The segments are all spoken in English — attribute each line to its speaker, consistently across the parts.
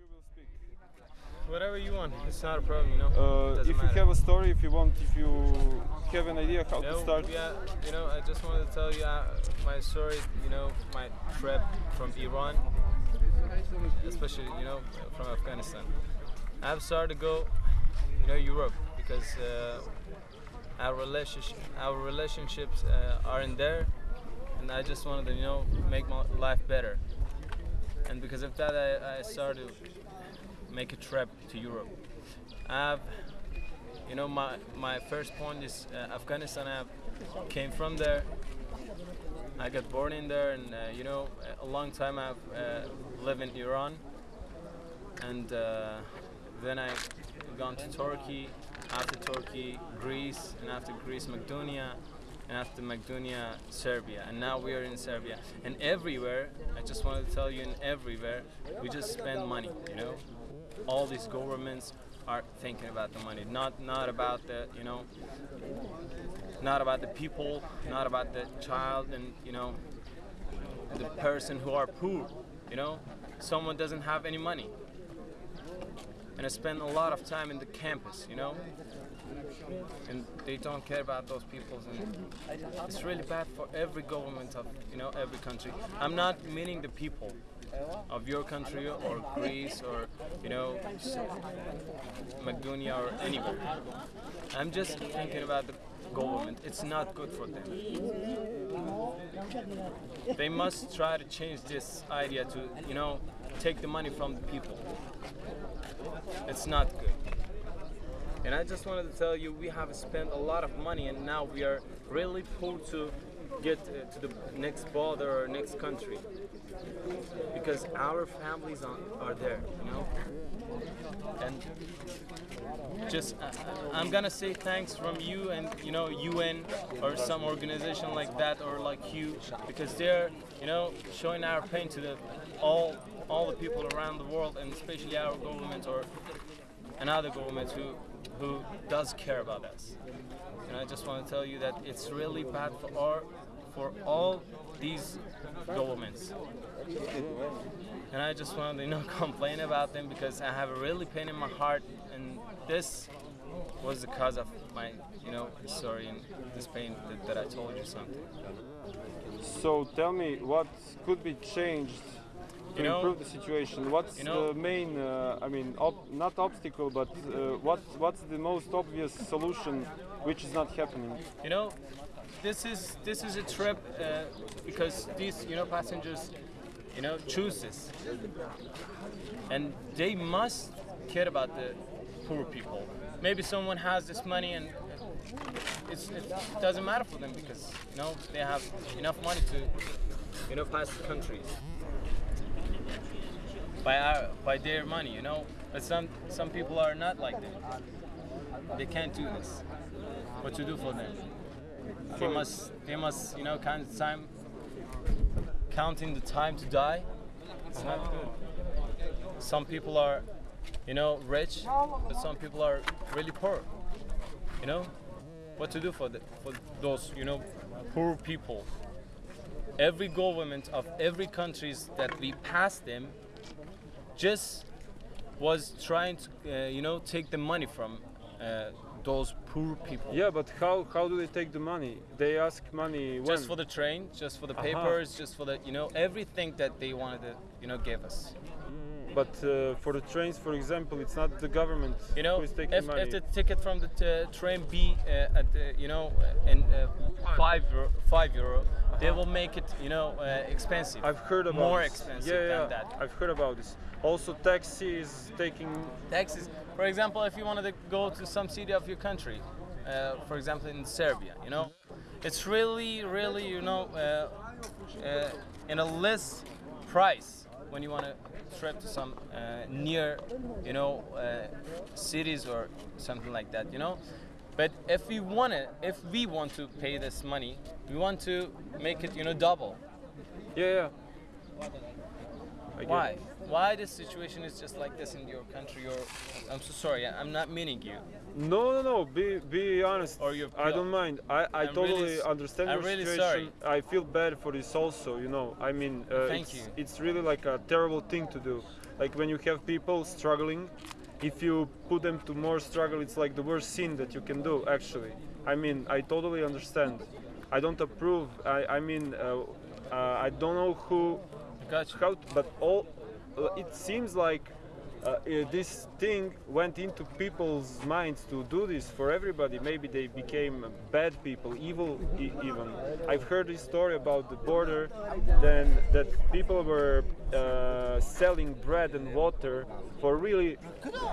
Speaker 1: you will speak.
Speaker 2: Whatever you want, it's not a problem, you know.
Speaker 1: Uh, if you
Speaker 2: matter.
Speaker 1: have a story, if you want, if you have an idea how
Speaker 2: No,
Speaker 1: to start.
Speaker 2: Yeah, you know, I just wanted to tell you uh, my story. You know, my trip from Iran, especially you know from Afghanistan. I've started to go, you know, Europe because uh, our relationship, our relationships uh, are in there, and I just wanted to you know make my life better. And because of that, I, I started to make a trip to Europe. I've you know my my first point is uh, Afghanistan. I came from there. I got born in there, and uh, you know a long time I've uh, lived in Iran, and uh, then I gone to Turkey. After Turkey, Greece, and after Greece, Macedonia, and after Macedonia, Serbia, and now we are in Serbia. And everywhere, I just wanted to tell you, in everywhere, we just spend money. You know, all these governments are thinking about the money, not not about the you know, not about the people, not about the child, and you know, the person who are poor. You know, someone doesn't have any money, and I spend a lot of time in the campus. You know, and they don't care about those peoples and it's really bad for every government of you know every country. I'm not meaning the people of your country or Greece or you know Macedonia or anywhere. I'm just thinking about the government. It's not good for them. They must try to change this idea to you know take the money from the people. It's not good. And I just wanted to tell you, we have spent a lot of money, and now we are really poor to get uh, to the next border or next country because our families are, there, you know. And just, uh, I'm gonna say thanks from you and you know UN or some organization like that or like you because they're you know showing our pain to the all all the people around the world and especially our government or another government who who does care about us. And I just want to tell you that it's really bad for our for all these governments. And I just want to you know complain about them because I have a really pain in my heart and this was the cause of my you know story and this pain that, that I told you something.
Speaker 1: So tell me, what could be changed to
Speaker 2: You know-
Speaker 1: improve the situation? What's
Speaker 2: you know-
Speaker 1: the main, uh, I mean, not obstacle, but uh, what, what's the most obvious solution which is not happening?
Speaker 2: You know, this is this is a trip uh, because these you know passengers, you know, choose this, and they must care about the poor people. Maybe someone has this money and it's, it doesn't matter for them because you know they have enough money to you know pass the countries by our by their money. You know, but some some people are not like that. They can't do this. What to do for them? They must they must you know count the time, counting the time to die. It's not good. Some people are, you know, rich, but some people are really poor. You know, what to do for the, for those you know poor people? Every government of every countries that we pass them just was trying to uh, you know take the money from uh, those poor people.
Speaker 1: Yeah, but how, how do they take the money? They ask money when?
Speaker 2: Just for the train, just for the
Speaker 1: Aha.
Speaker 2: papers, just for the you know everything that they wanted to you know give us.
Speaker 1: But uh, for the trains, for example, it's not the government
Speaker 2: You know,
Speaker 1: who is taking
Speaker 2: if,
Speaker 1: money.
Speaker 2: if the ticket from the train be uh, at you know in uh, five five euro, they will make it you know uh, expensive.
Speaker 1: I've heard about
Speaker 2: more
Speaker 1: this.
Speaker 2: expensive
Speaker 1: yeah, yeah,
Speaker 2: than that.
Speaker 1: I've heard about this. Also, taxi is taking.
Speaker 2: taxis. For example, if you wanted to go to some city of your country, uh, for example in Serbia, you know, it's really, really, you know, uh, uh, in a less price when you want to trip to some uh, near, you know, uh, cities or something like that, you know. But if we want to, if we want to pay this money, we want to make it, you know, double.
Speaker 1: Yeah, yeah.
Speaker 2: Why? Why this situation is just like this in your country? Or I'm so sorry, I'm not meaning you.
Speaker 1: No, no, no. Be be honest.
Speaker 2: Or you
Speaker 1: I don't mind. I, I
Speaker 2: I'm
Speaker 1: totally
Speaker 2: really
Speaker 1: understand
Speaker 2: I'm
Speaker 1: your
Speaker 2: really
Speaker 1: situation. I feel bad for this also. You know. I mean, uh,
Speaker 2: Thank
Speaker 1: it's,
Speaker 2: you.
Speaker 1: it's really like a terrible thing to do. Like when you have people struggling, if you put them to more struggle, it's like the worst sin that you can do. Actually, I mean, I totally understand. I don't approve. I, I mean, uh, uh, I don't know who,
Speaker 2: Got you.
Speaker 1: how, but all. It seems like uh, uh, this thing went into people's minds to do this for everybody. Maybe they became bad people, evil e- even. I've heard this story about the border, then that people were uh, selling bread and water for really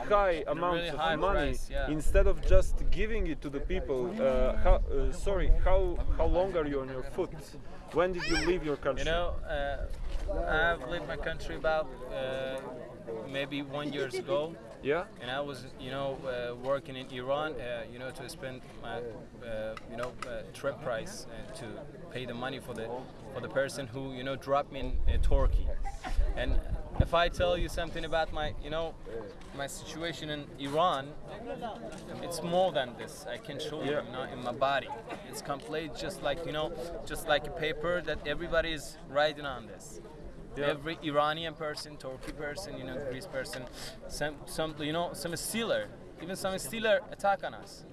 Speaker 1: high amounts
Speaker 2: really
Speaker 1: of
Speaker 2: high
Speaker 1: money
Speaker 2: price, yeah.
Speaker 1: instead of just giving it to the people. Uh, how, uh, sorry, how how long are you on your foot? When did you leave your country?
Speaker 2: You know, uh, I've left my country about uh, maybe one years ago,
Speaker 1: yeah.
Speaker 2: and I was, you know, uh, working in Iran, uh, you know, to spend my, uh, you know, uh, trip price uh, to pay the money for the for the person who, you know, dropped me in uh, Turkey. And if I tell you something about my, you know, my situation in Iran, it's more than this. I can show you, you know, in my body. It's complete, just like you know, just like a paper that everybody is writing on this.
Speaker 1: Yeah.
Speaker 2: Every Iranian person, Turkey person, you know, Greece person, some, some, you know, some stealer, even some stealer attack on us.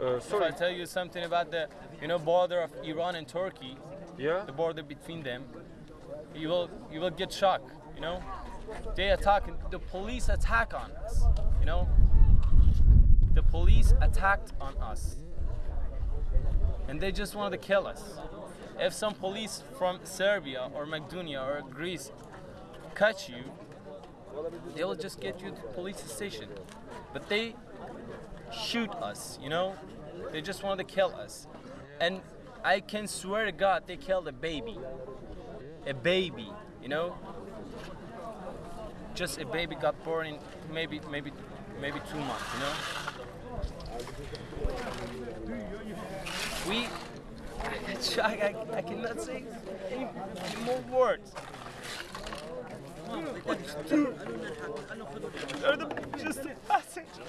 Speaker 1: Uh,
Speaker 2: If I tell you something about the, you know, border of Iran and Turkey,
Speaker 1: Yeah.
Speaker 2: the border between them, you will, you will get shocked. You know, they attack, the police attack on us. You know, the police attacked on us, and they just wanted to kill us. If some police from Serbia or Macedonia or Greece catch you, they will just get you to police station. But they shoot us, you know? They just wanted to kill us. And I can swear to God, they killed a baby. A baby, you know? Just a baby got born in maybe, maybe, maybe two months, you know? We, I, I, I cannot say any, more words.
Speaker 3: They're the, just a passenger.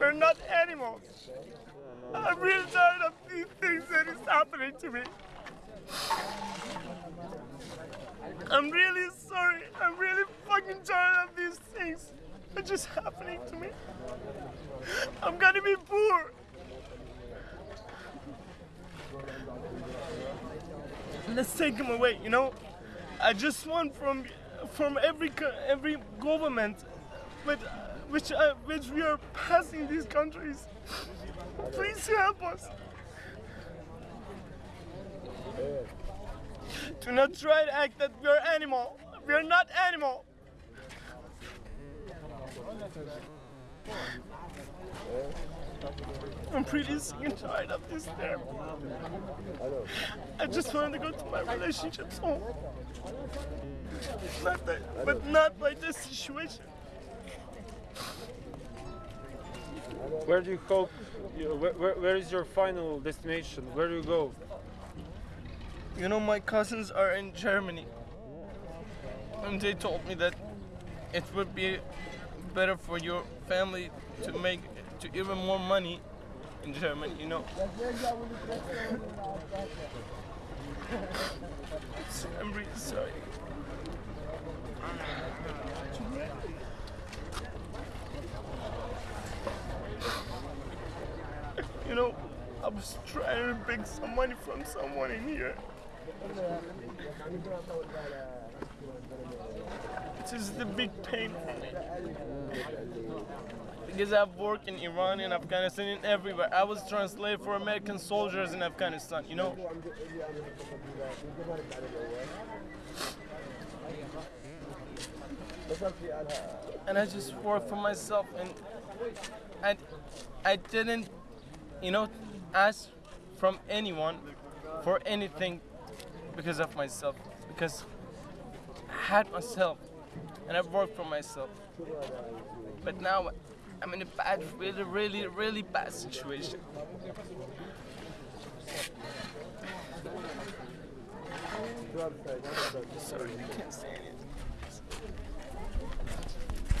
Speaker 3: We're not animals. I'm really tired of these things that is happening to me. I'm really sorry. I'm really fucking tired of these things that just happening to me. I'm gonna be poor. Let's take him away, you know? I just want from from every every government with which uh, which we are passing these countries. Please help us. Do not try to act that we are animal. We are not animal. I'm pretty sick and tired of this therapy. I just wanted to go to my relationships home. Not that, but not by this situation.
Speaker 1: Where do you hope? You, where, where, where is your final destination? Where do you go?
Speaker 3: You know, my cousins are in Germany. And they told me that it would be better for your family to make to even more money in Germany, you know. I'm really sorry. You know, I was trying to beg some money from someone in here. This is the big pain for me. Because I've worked in Iran and Afghanistan and everywhere. I was translated for American soldiers in Afghanistan, you know? And I just worked for myself and I, I didn't, you know, ask from anyone for anything because of myself. Because I had myself and I worked for myself. But now I'm in a bad, really, really, really bad situation. Sorry, I can't say anything.